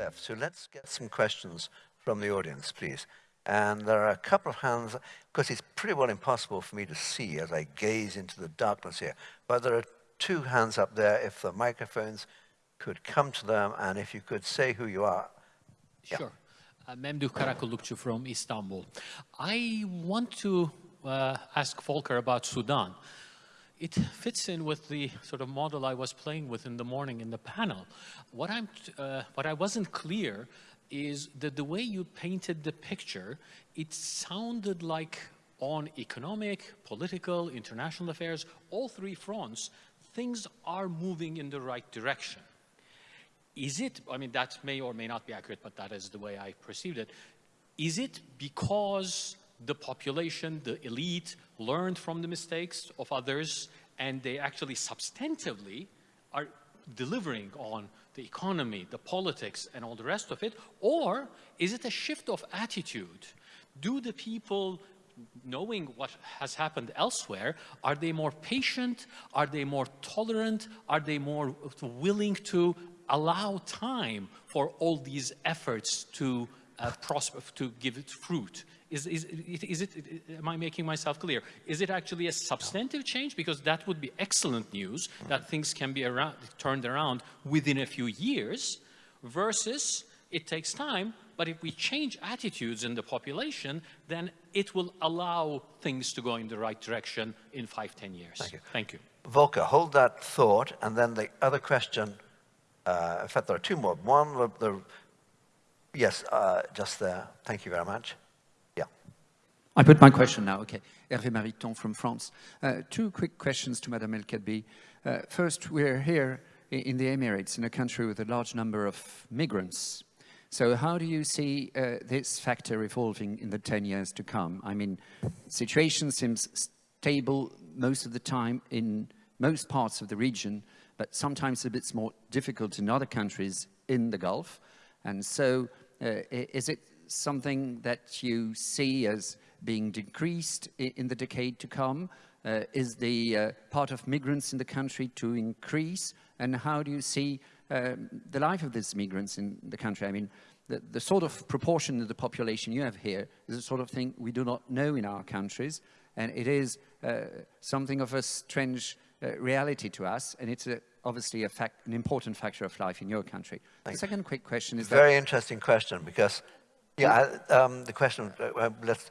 left. So let's get some questions from the audience, please. And there are a couple of hands, because it's pretty well impossible for me to see as I gaze into the darkness here. But there are two hands up there. If the microphones could come to them, and if you could say who you are. Sure. Uh, Memduh Karakullukçu from Istanbul. I want to uh, ask Volker about Sudan. It fits in with the sort of model I was playing with in the morning in the panel. What, I'm, uh, what I wasn't clear is that the way you painted the picture, it sounded like on economic, political, international affairs, all three fronts, things are moving in the right direction. Is it, I mean, that may or may not be accurate, but that is the way I perceived it. Is it because the population, the elite, learned from the mistakes of others and they actually substantively are delivering on the economy, the politics, and all the rest of it? Or is it a shift of attitude? Do the people, knowing what has happened elsewhere, are they more patient? Are they more tolerant? Are they more willing to allow time for all these efforts to uh, prosper, to give it fruit? Is, is, is it, am I making myself clear? Is it actually a substantive change? Because that would be excellent news that things can be around, turned around within a few years versus it takes time, but if we change attitudes in the population, then it will allow things to go in the right direction in five, ten years. Thank you. Thank you. Volker, hold that thought, and then the other question, uh, in fact, there are two more. One, the, the yes, uh, just there. Thank you very much. I put my question now, okay. Hervé Mariton from France. Uh, two quick questions to Madame El Kadbi. Uh, first, we're here in the Emirates, in a country with a large number of migrants. So how do you see uh, this factor evolving in the 10 years to come? I mean, situation seems stable most of the time in most parts of the region, but sometimes a bit more difficult in other countries in the Gulf. And so uh, is it something that you see as being decreased in the decade to come? Uh, is the uh, part of migrants in the country to increase? And how do you see um, the life of these migrants in the country? I mean, the, the, sort of proportion of the population you have here is a sort of thing we do not know in our countries. And it is uh, something of a strange uh, reality to us. And it's a, obviously a fact, an important factor of life in your country. The second quick question is Very interesting question because, yeah, um, the question, uh, let's,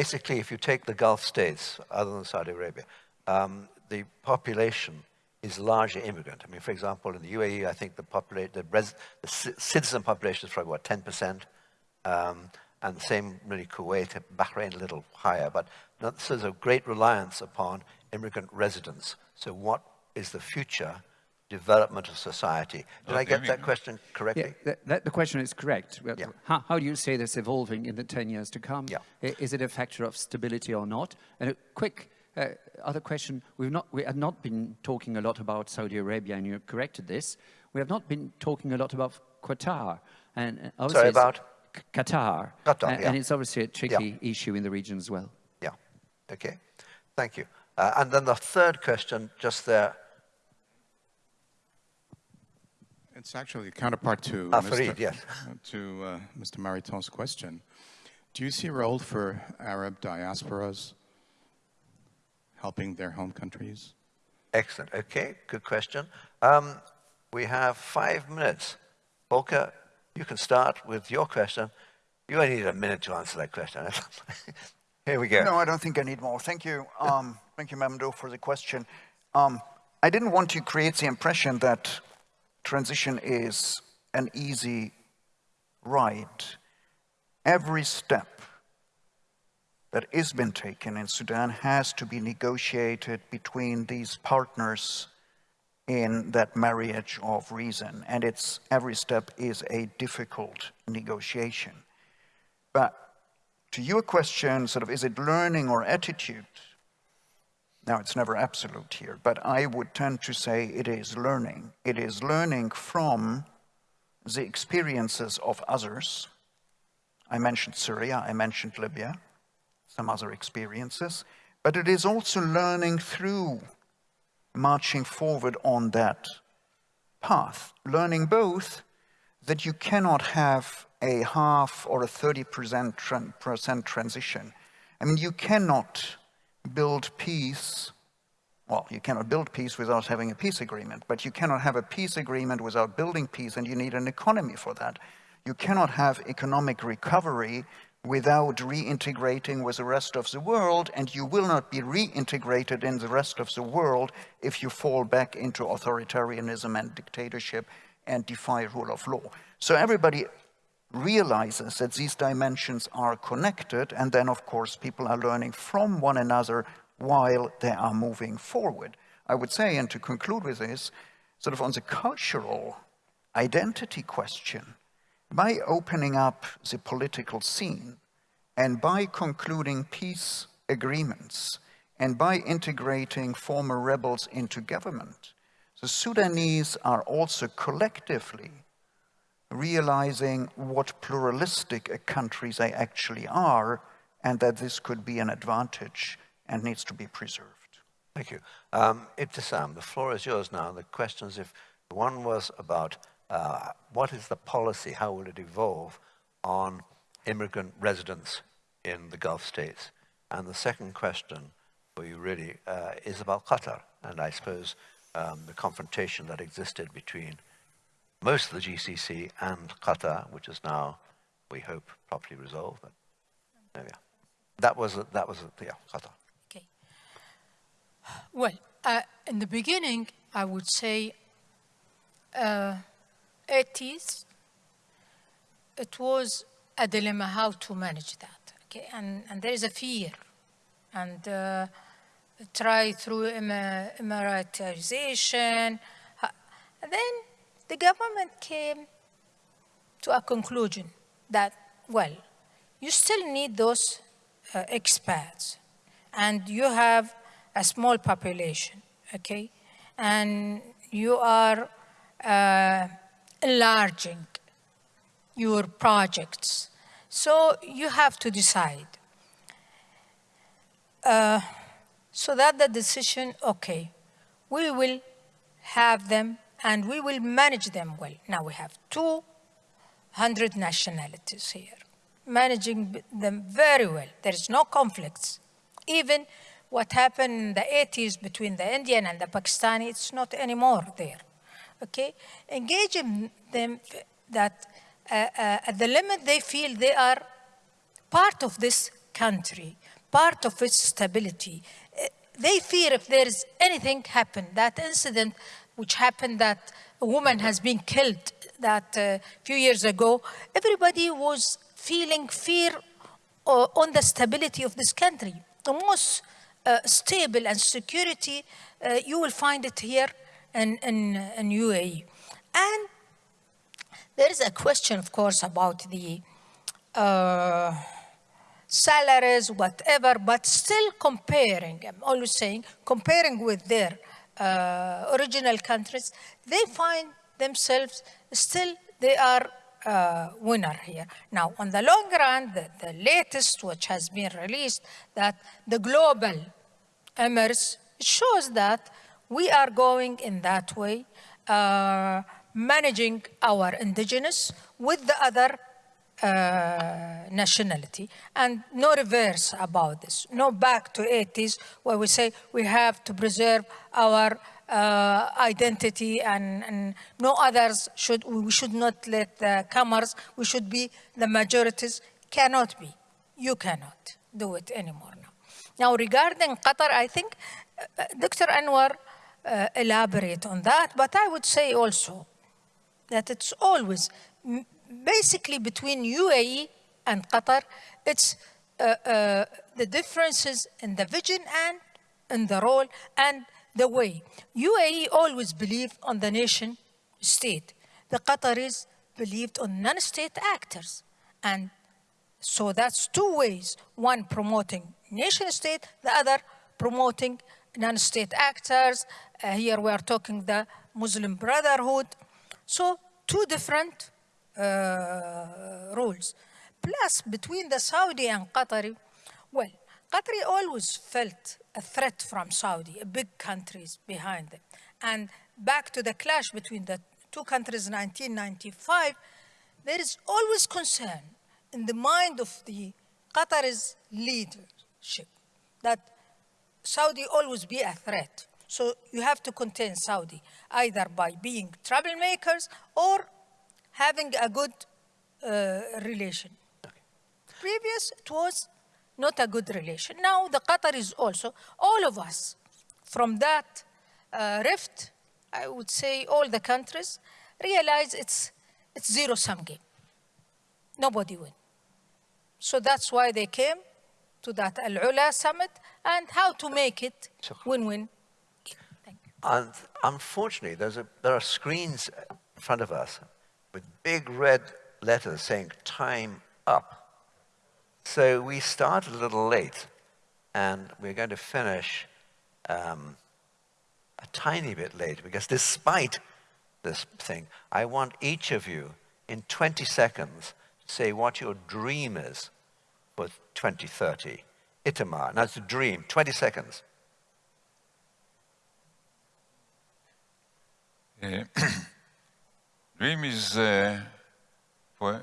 basically, if you take the Gulf states, other than Saudi Arabia, um, the population is largely immigrant. I mean, for example, in the UAE, I think the, the, the citizen population is probably, what, 10%? Um, and the same really Kuwait, Bahrain a little higher. But this is a great reliance upon immigrant residents. So what is the future development of society. Did okay. I get that question correctly? Yeah, that, that, the question is correct. Yeah. How, how, do you say this evolving in the 10 years to come? Yeah. Is it a factor of stability or not? And a quick uh, other question, we've not, we have not been talking a lot about Saudi Arabia, and you corrected this. We have not been talking a lot about Qatar. And uh, Sorry, about? Qatar. Qatar, and, yeah. and it's obviously a tricky issue in the region as well. Yeah, okay. Thank you. Uh, and then the third question, just there, It's actually a counterpart to ah, Mr. Farid, yes. to uh, Mr. Mariton's question. Do you see a role for Arab diasporas helping their home countries? Excellent. Okay, good question. Um, we have five minutes. Volker, you can start with your question. You only need a minute to answer that question. Here we go. No, I don't think I need more. Thank you. Um, thank you, Memduh, for the question. Um, I didn't want to create the impression that transition is an easy ride. Every step that is been taken in Sudan has to be negotiated between these partners in that marriage of reason. And it's every step is a difficult negotiation. But to your question, sort of, is it learning or attitude? Now, it's never absolute here, but I would tend to say it is learning. It is learning from the experiences of others. I mentioned Syria, I mentioned Libya, some other experiences, but it is also learning through marching forward on that path, learning both that you cannot have a half or a 30% tran- percent transition. I mean, you cannot build peace. Well, you cannot build peace without having a peace agreement, but you cannot have a peace agreement without building peace, and you need an economy for that. You cannot have economic recovery without reintegrating with the rest of the world, and you will not be reintegrated in the rest of the world if you fall back into authoritarianism and dictatorship and defy rule of law. So everybody realizes that these dimensions are connected, and then, of course, people are learning from one another while they are moving forward. I would say, and to conclude with this, sort of on the cultural identity question, by opening up the political scene and by concluding peace agreements and by integrating former rebels into government, the Sudanese are also collectively realizing what pluralistic a country they actually are and that this could be an advantage and needs to be preserved. Thank you. Um, Ibtisam, the floor is yours now. The questions, if one was about uh, what is the policy, how will it evolve on immigrant residents in the Gulf states? And the second question for you really uh, is about Qatar, and I suppose um, the confrontation that existed between most of the GCC and Qatar, which is now, we hope, properly resolved. But there we are. That was, a, that was a, yeah, Qatar. Okay. Well, uh, in the beginning, I would say uh, 80s, it was a dilemma how to manage that. Okay, and, and there is a fear. And uh, try through Emiratization. Then the government came to a conclusion that, well, you still need those uh, expats and you have a small population, okay? And you are uh, enlarging your projects. So you have to decide. Uh, so that the decision, okay, we will have them and we will manage them well. Now we have 200 nationalities here, managing them very well. There is no conflicts. Even what happened in the 80s between the Indian and the Pakistani, it's not anymore there. Okay? Engaging them that uh, uh, at the limit they feel they are part of this country, part of its stability. Uh, they fear if there is anything happen, that incident which happened that a woman has been killed that a uh, few years ago, everybody was feeling fear uh, on the stability of this country. The most uh, stable and security, uh, you will find it here in, in, in UAE. And there is a question, of course, about the uh, salaries, whatever, but still comparing, I'm always saying, comparing with their uh, original countries, they find themselves still, they are uh, winner here. Now, on the long run, the, the, latest which has been released, that the global emirs shows that we are going in that way, uh, managing our indigenous with the other uh, nationality and no reverse about this, no back to 80s where we say we have to preserve our uh, identity and, and, no others should, we should not let the comers, we should be the majorities, cannot be. You cannot do it anymore now. Now regarding Qatar, I think uh, Dr. Anwar uh, elaborate on that, but I would say also that it's always basically between UAE and Qatar, it's uh, uh, the differences in the vision and in the role and the way. UAE always believed on the nation state. The Qataris believed on non-state actors. And so that's two ways. One promoting nation state, the other promoting non-state actors. Uh, here we are talking the Muslim Brotherhood. So two different Uh, rules. Plus, between the Saudi and Qatari, well, Qatari always felt a threat from Saudi, a big countries behind them. And back to the clash between the two countries in 1995, there is always concern in the mind of the Qatar's leadership that Saudi always be a threat. So you have to contain Saudi either by being troublemakers or having a good uh, relation. Previous, it was not a good relation. Now the Qatar is also, all of us, from that uh, rift, I would say all the countries realize it's, it's zero-sum game. Nobody win. So that's why they came to that Al-Ula summit and how to make it win-win. And unfortunately, there's a, there are screens in front of us with big red letters saying time up. So we started a little late, and we're going to finish um, a tiny bit late because despite this thing, I want each of you in 20 seconds to say what your dream is for 2030. Itamar, now it's a dream, 20 seconds. Dream is uh, for,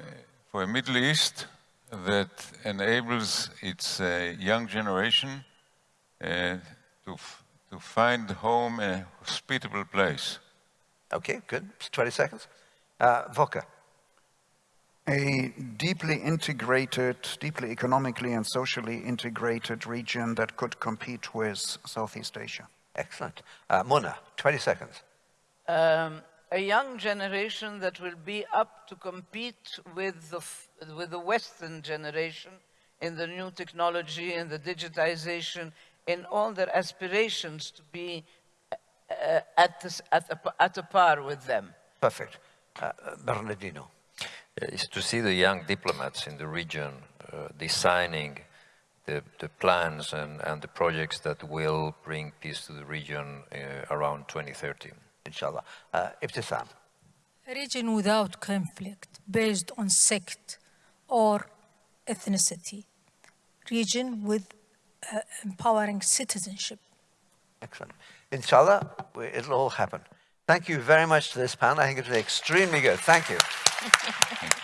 for a Middle East that enables its uh, young generation uh, to, to find home a hospitable place. Okay, good. 20 seconds. Uh, Volker. A deeply integrated, deeply economically and socially integrated region that could compete with Southeast Asia. Excellent. Uh, Muna, 20 seconds. Um, a young generation that will be up to compete with the, with the Western generation in the new technology in the digitization, in all their aspirations to be uh, at, this, at, a, at a par with them. Perfect. Uh, Bernardino. Is to see the young diplomats in the region uh, designing the, the, plans and, and, the projects that will bring peace to the region uh, around 2030 inshallah. Uh, Ibtisam. A region without conflict based on sect or ethnicity. Region with uh, empowering citizenship. Excellent. Inshallah, it'll all happen. Thank you very much to this panel. I think it was extremely good. Thank you.